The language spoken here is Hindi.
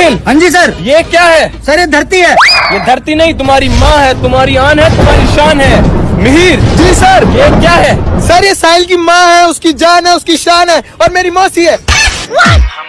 साहिल हाँ जी सर। ये क्या है? सर ये धरती है। ये धरती नहीं तुम्हारी माँ है तुम्हारी आन है तुम्हारी शान है। मिहिर। जी सर। ये क्या है? सर ये साहिल की माँ है उसकी जान है उसकी शान है और मेरी मौसी है। What?